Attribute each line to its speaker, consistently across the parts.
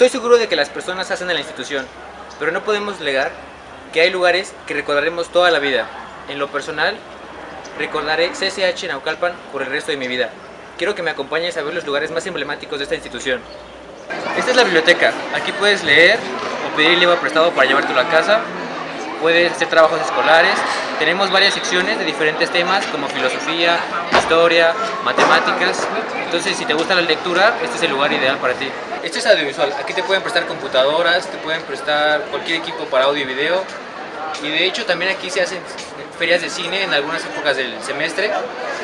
Speaker 1: Estoy seguro de que las personas hacen en la institución, pero no podemos negar que hay lugares que recordaremos toda la vida. En lo personal, recordaré CCH Naucalpan por el resto de mi vida. Quiero que me acompañes a ver los lugares más emblemáticos de esta institución. Esta es la biblioteca. Aquí puedes leer o pedir el libro prestado para llevártelo a casa. Puedes hacer trabajos escolares. Tenemos varias secciones de diferentes temas como filosofía, historia, matemáticas. Entonces, si te gusta la lectura, este es el lugar ideal para ti. Este es audiovisual. Aquí te pueden prestar computadoras, te pueden prestar cualquier equipo para audio y video. Y de hecho también aquí se hacen ferias de cine en algunas épocas del semestre.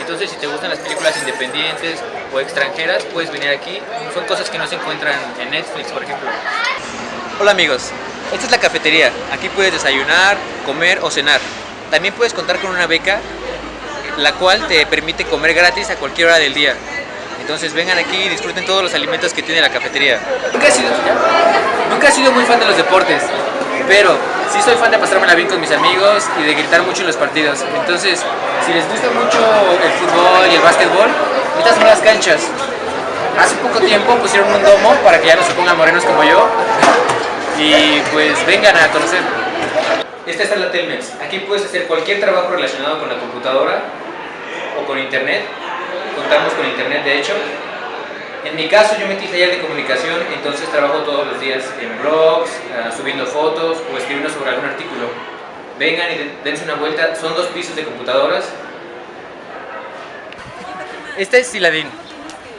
Speaker 1: Entonces si te gustan las películas independientes o extranjeras, puedes venir aquí. Son cosas que no se encuentran en Netflix, por ejemplo. Hola amigos, esta es la cafetería. Aquí puedes desayunar, comer o cenar. También puedes contar con una beca, la cual te permite comer gratis a cualquier hora del día. Entonces vengan aquí y disfruten todos los alimentos que tiene la cafetería. Nunca he sido, nunca he sido muy fan de los deportes, pero sí soy fan de pasármela bien con mis amigos y de gritar mucho en los partidos. Entonces, si les gusta mucho el fútbol y el básquetbol, estas son las canchas. Hace poco tiempo pusieron un domo para que ya no se pongan morenos como yo. Y pues vengan a conocer. Esta es la Telmex. Aquí puedes hacer cualquier trabajo relacionado con la computadora o con internet. Contamos con internet de hecho. En mi caso yo metí taller de comunicación, entonces trabajo todos los días en blogs, uh, subiendo fotos o escribiendo sobre algún artículo. Vengan y dense una vuelta, son dos pisos de computadoras. Este es Siladín.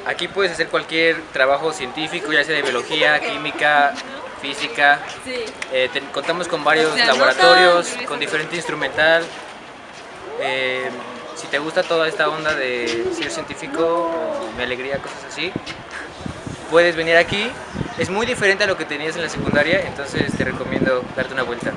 Speaker 1: Aquí puedes hacer cualquier trabajo científico, ya sea de biología, química, física.
Speaker 2: Sí.
Speaker 1: Eh, te, contamos con varios o sea, laboratorios, no con diferente instrumental. Eh, si te gusta toda esta onda de ser científico o mi alegría, cosas así, puedes venir aquí. Es muy diferente a lo que tenías en la secundaria, entonces te recomiendo darte una vuelta.